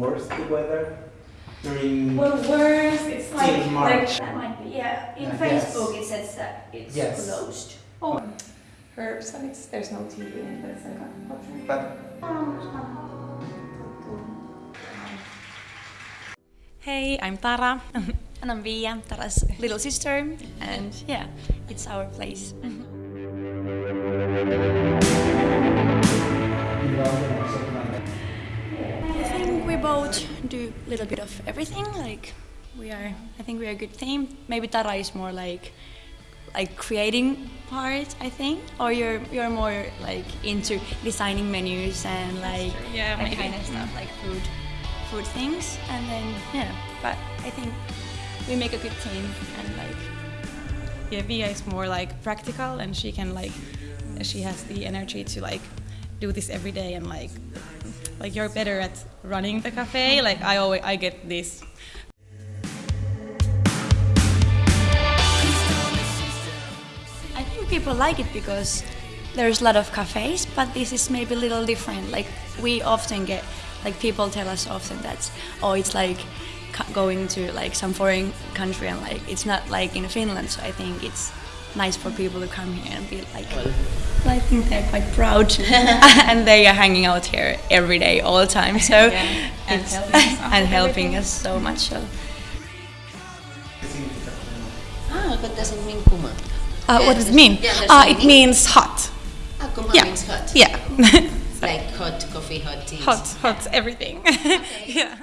worse the weather during? Well, worse, it's like, March. like that might be, yeah. In uh, Yeah. Facebook, it says that it's Yes. closed. Oh, her son, it's, there's no TV in, but it's like a. But Hey, I'm Tara, and I'm Via, Tara's little sister, and yeah, it's our place. do a little bit of everything. Like we are, I think we are a good team. Maybe Tara is more like like creating part, I think, or you're you're more like into designing menus and like Yeah, that kind of stuff, like food food things. And then yeah, but I think we make a good team and like Yeah, Via is more like practical, and she can like, she has the energy to like do this every day, and like, like you're better at running the cafe. Like I always, I get this. I think people like it because there's a lot of cafes, but this is maybe a little different. Like we often get, like people tell us often that, oh, it's like going to like some foreign country and like it's not like in Finland. So I think it's nice for people to come here and be like. I think they're quite proud, and they are hanging out here every day, all the time. So and helping us and helping us so much. So. Ah, what does it mean, kuma? Uh, Yeah, what does it mean? yeah, uh, it mean- means hot. Ah, kuma Yeah. means hot. Yeah. Like hot coffee, hot tea. Hot, hot, everything. yeah.